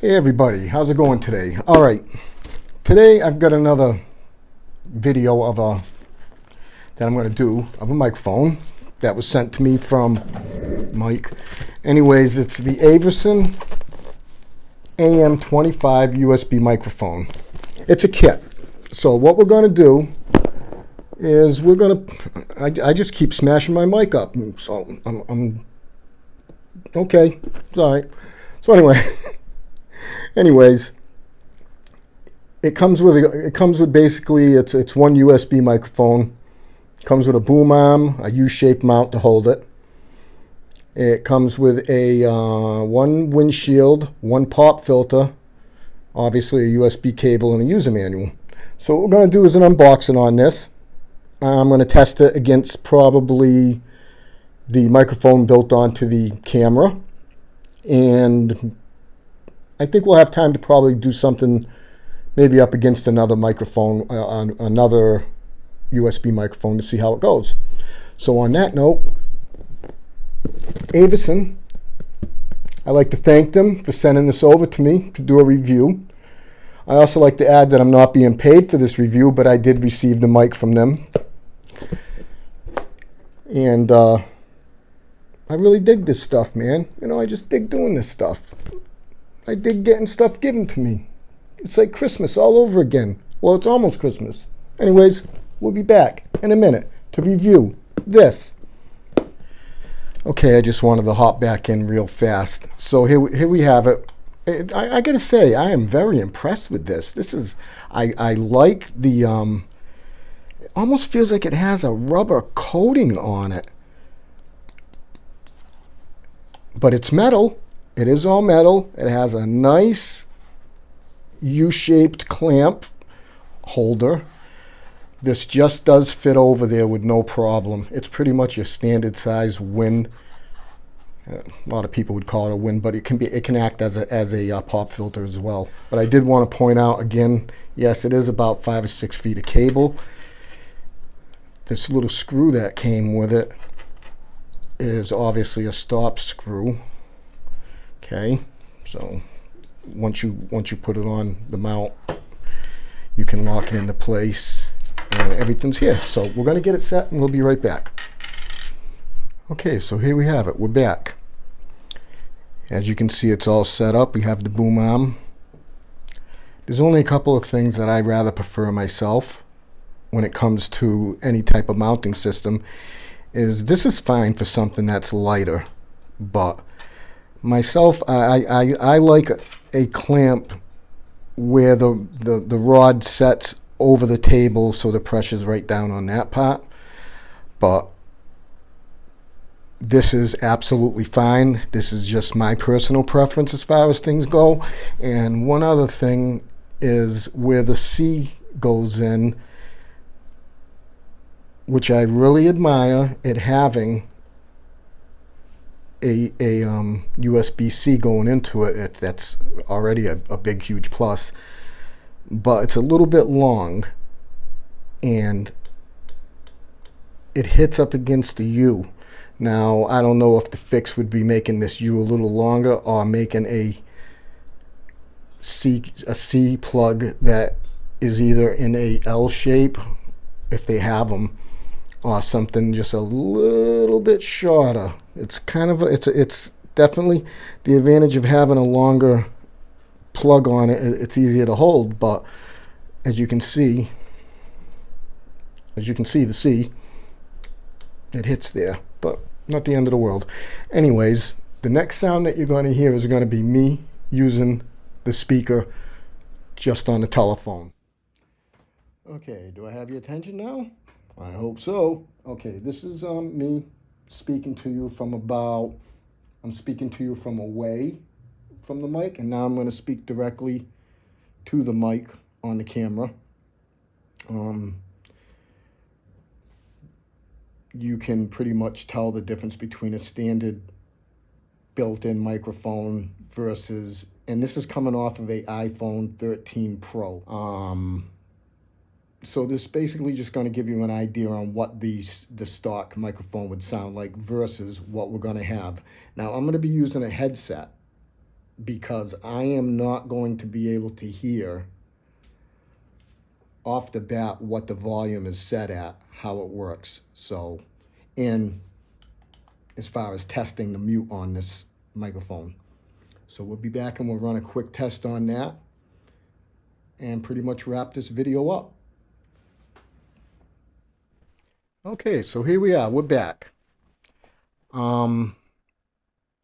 Hey everybody, how's it going today? All right, today I've got another video of a that I'm going to do of a microphone that was sent to me from Mike. Anyways, it's the Averson AM25 USB microphone. It's a kit. So what we're going to do is we're going to, I, just keep smashing my mic up. So I'm, I'm okay, it's all right. So anyway. anyways, it comes with a, it comes with basically it's it's one USB microphone. Comes with a boom arm, a U-shaped mount to hold it. It comes with a uh, one windshield, one pop filter, obviously a USB cable and a user manual. So what we're going to do is an unboxing on this. I'm going to test it against probably the microphone built onto the camera and I think we'll have time to probably do something maybe up against another microphone, uh, another USB microphone to see how it goes. So on that note, Avison, I'd like to thank them for sending this over to me to do a review. I also like to add that I'm not being paid for this review, but I did receive the mic from them. And uh, I really dig this stuff, man. You know, I just dig doing this stuff. I dig getting stuff given to me. It's like Christmas all over again. Well, it's almost Christmas. Anyways, we'll be back in a minute to review this. Okay, I just wanted to hop back in real fast. So here, here we have it. I, I gotta say, I am very impressed with this. This is, I, I like the, um, it almost feels like it has a rubber coating on it. But it's metal. It is all metal. It has a nice U-shaped clamp holder. This just does fit over there with no problem. It's pretty much your standard size win. A lot of people would call it a win, but it can be it can act as a as a uh, pop filter as well. But I did want to point out again, yes, it is about five or six feet of cable. This little screw that came with it is obviously a stop screw okay? So once you once you put it on the mount you can lock it into place and everything's here. So we're going to get it set and we'll be right back. Okay so here we have it. We're back. As you can see it's all set up. We have the boom arm. There's only a couple of things that I rather prefer myself when it comes to any type of mounting system is this is fine for something that's lighter but myself, I, I, I like a clamp where the, the, the rod sets over the table so the pressure's right down on that part. But this is absolutely fine. This is just my personal preference as far as things go. And one other thing is where the C goes in, which I really admire it having a, a um, USB-C going into it, it that's already a, a big, huge plus. But it's a little bit long, and it hits up against the U. Now, I don't know if the fix would be making this U a little longer or making a C, a C plug that is either in a L shape, if they have them, or something just a little bit shorter. It's kind of, a, it's, a, it's definitely the advantage of having a longer plug on it. It's easier to hold, but as you can see, as you can see, the C, it hits there, but not the end of the world. Anyways, the next sound that you're going to hear is going to be me using the speaker just on the telephone. Okay, do I have your attention now? I hope so. Okay, this is um, me speaking to you from about, I'm speaking to you from away from the mic, and now I'm going to speak directly to the mic on the camera. Um, you can pretty much tell the difference between a standard built-in microphone versus, and this is coming off of a iPhone 13 Pro. Um, so this is basically just going to give you an idea on what the, the stock microphone would sound like versus what we're going to have. Now I'm going to be using a headset because I am not going to be able to hear off the bat what the volume is set at, how it works. So, in as far as testing the mute on this microphone. So we'll be back and we'll run a quick test on that and pretty much wrap this video up. Okay, so here we are. We're back. Um,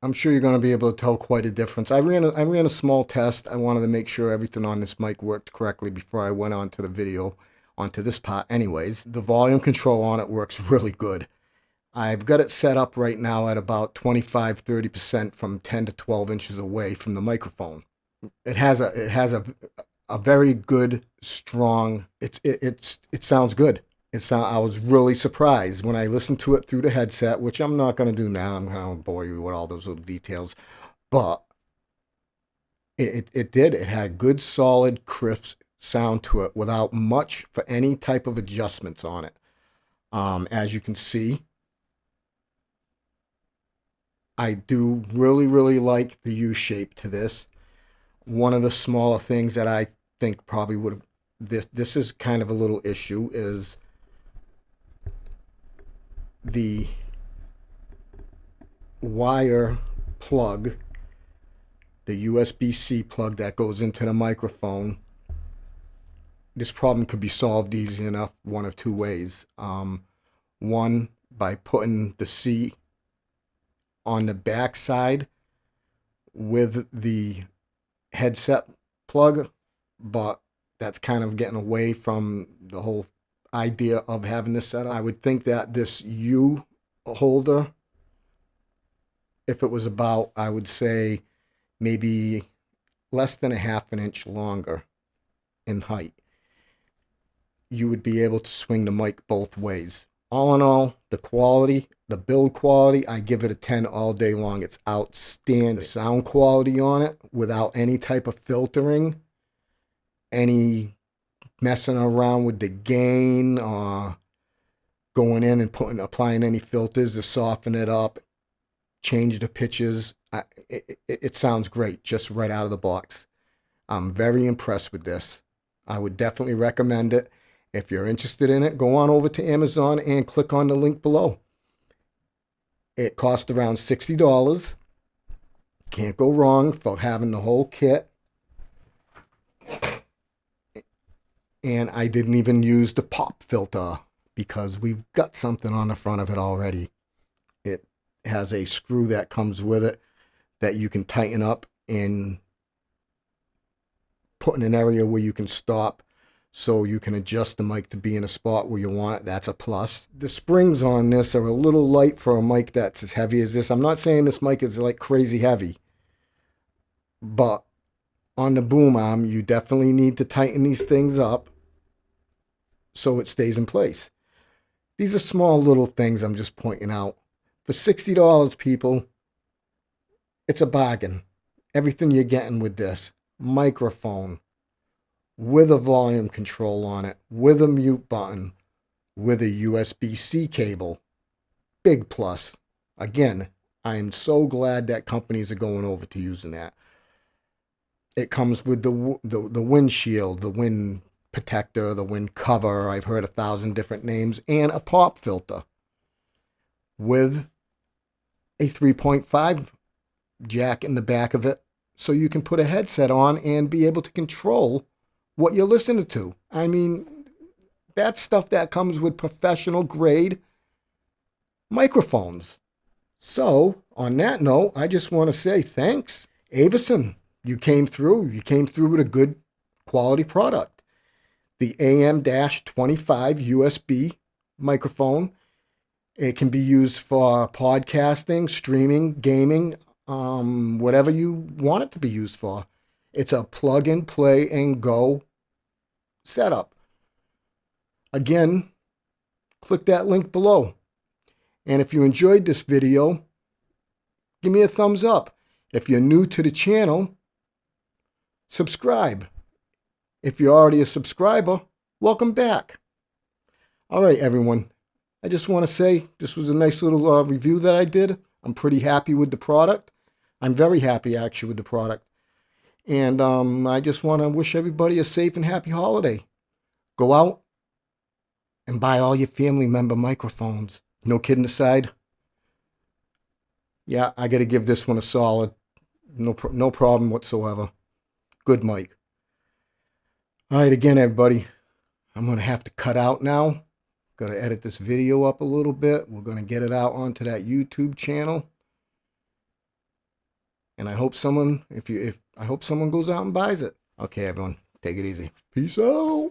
I'm sure you're going to be able to tell quite a difference. I ran a, I ran a small test. I wanted to make sure everything on this mic worked correctly before I went on to the video, onto this part anyways. The volume control on it works really good. I've got it set up right now at about 25-30% from 10 to 12 inches away from the microphone. It has a it has a a very good, strong. It's it, it's it sounds good. It's I was really surprised when I listened to it through the headset, which I'm not going to do now. I'm going to bore you with all those little details, but it, it, it did. It had good, solid, crisp sound to it without much for any type of adjustments on it. Um, as you can see, I do really, really like the U shape to this. One of the smaller things that I think probably would this this is kind of a little issue is the wire plug, the USB-C plug that goes into the microphone, this problem could be solved easy enough one of two ways. Um, one, by putting the C on the back side with the headset plug, but that's kind of getting away from the whole idea of having this set up. I would think that this U holder, if it was about, I would say maybe less than a half an inch longer in height, you would be able to swing the mic both ways. All in all, the quality, the build quality, I give it a 10 all day long. It's outstanding. The sound quality on it without any type of filtering, any messing around with the gain or going in and putting applying any filters to soften it up, change the pitches. I, it, it, sounds great just right out of the box. I'm very impressed with this. I would definitely recommend it. If you're interested in it, go on over to Amazon and click on the link below. It cost around $60. Can't go wrong for having the whole kit. And I didn't even use the pop filter because we've got something on the front of it already. It has a screw that comes with it that you can tighten up and put in an area where you can stop so you can adjust the mic to be in a spot where you want it. That's a plus. The springs on this are a little light for a mic that's as heavy as this. I'm not saying this mic is like crazy heavy, but on the boom arm, you definitely need to tighten these things up so it stays in place. These are small little things I'm just pointing out. For $60, people, it's a bargain. Everything you're getting with this. Microphone, with a volume control on it, with a mute button, with a USB-C cable. Big plus. Again, I am so glad that companies are going over to using that. It comes with the the, the windshield, the wind protector, the wind cover, I've heard a thousand different names, and a pop filter with a 3.5 jack in the back of it so you can put a headset on and be able to control what you're listening to. I mean, that's stuff that comes with professional grade microphones. So, on that note, I just want to say thanks. Avison, you came through. You came through with a good quality product the AM-25 USB microphone. It can be used for podcasting, streaming, gaming, um, whatever you want it to be used for. It's a plug and play and go setup. Again, click that link below. And if you enjoyed this video, give me a thumbs up. If you're new to the channel, subscribe. If you're already a subscriber, welcome back. All right, everyone. I just want to say this was a nice little uh, review that I did. I'm pretty happy with the product. I'm very happy actually with the product. And um, I just want to wish everybody a safe and happy holiday. Go out and buy all your family member microphones. No kidding aside. Yeah, I got to give this one a solid. No, no problem whatsoever. Good mic. All right, again, everybody. I'm going to have to cut out now. Got to edit this video up a little bit. We're going to get it out onto that YouTube channel. And I hope someone, if you, if I hope someone goes out and buys it. Okay, everyone, take it easy. Peace out.